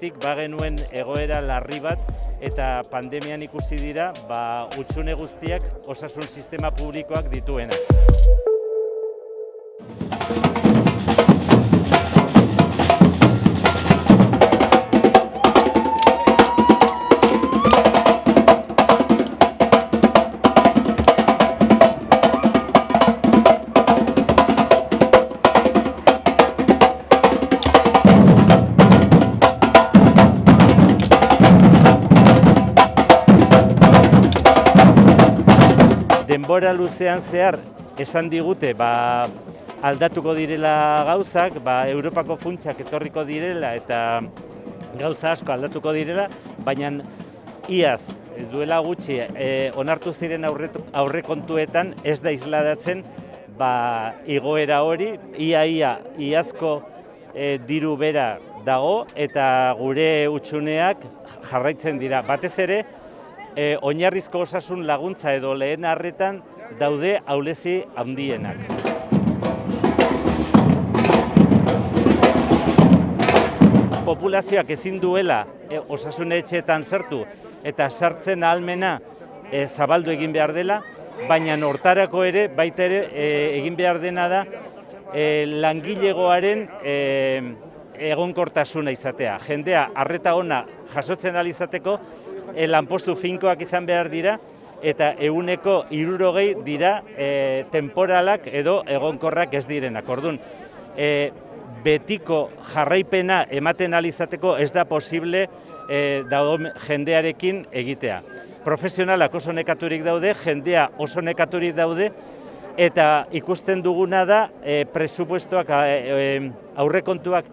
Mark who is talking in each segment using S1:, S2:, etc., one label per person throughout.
S1: aurretik bagenuen egoera larri bat eta pandemian ikusi dira ba, utxune guztiak osasun sistema publikoak dituena. Denbora luzean zehar esan digute ba, aldatuko direla gauzak, ba, Europako funtsak etorriko direla eta gauza asko aldatuko direla, baina iaz duela gutxi e, onartu ziren aurrekontuetan ez da isladatzen ba, igoera hori, ia ia iazko e, diru bera dago eta gure utxuneak jarraitzen dira. Batez ere, e, oinarrizko osasun laguntza edo lehen harretan daude aulezi handienak. Populazioak ezin duela e, osasun etxeetan sartu eta sartzen ahalmena e, zabaldu egin behar dela, baina hortarako ere, baita ere, e, egin behar dena da e, langilegoaren e, egonkortasuna izatea. Jendea, arreta ona jasotzen alizateko, e, lanpostu finkoak izan behar dira, eta eguneko irurogei dira e, temporalak edo egonkorrak ez direnak. Orduan, e, betiko jarraipena ematen alizateko ez da posible e, dago jendearekin egitea. Profesionalak oso nekaturik daude, jendea oso nekaturik daude, eta ikusten duguna da e, presupuestoak, e, aurrekontuak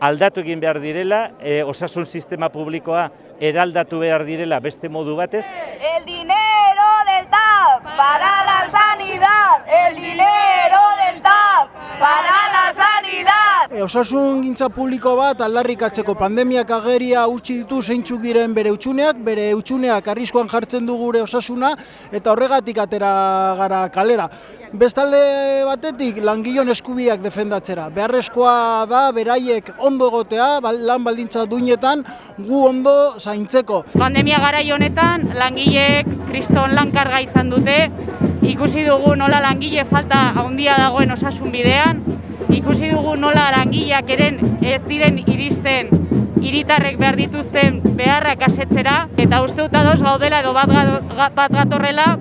S1: aldatu egin behar direla, e, osasun sistema publikoa eraldatu behar direla beste modu batez.
S2: El dinero del TAP para la sanidad, el dinero del TAP para la sanidad.
S3: E, osasun gintza publiko bat aldarrikatzeko pandemiak ageria utzi ditu zeintzuk diren bere utxuneak, bere utxuneak arriskoan jartzen du gure osasuna eta horregatik atera gara kalera. Bestalde batetik langilon eskubiak defendatzera. Beharrezkoa da beraiek ondo gotea, lan baldintza duinetan gu ondo zaintzeko.
S4: Pandemia gara honetan langileek kriston lankarga izan dute, ikusi dugu nola langile falta handia dagoen osasun bidean, ikusi dugu nola langileak eren ez diren iristen hiritarrek behar dituzten beharrak asetzera, eta uste dut ados gaudela edo bat gatorrela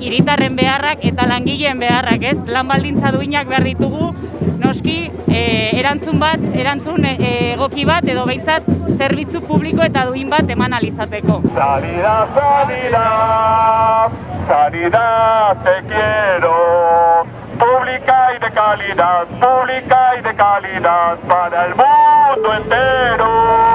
S4: hiritarren beharrak eta langileen beharrak, ez? Lan baldintza duinak behar ditugu, noski, e, erantzun bat, erantzun e, egoki bat edo behintzat zerbitzu publiko eta duin bat eman alizateko.
S5: Sanidad, sanidad, sanidad te quiero, pública y de calidad para el mundo entero.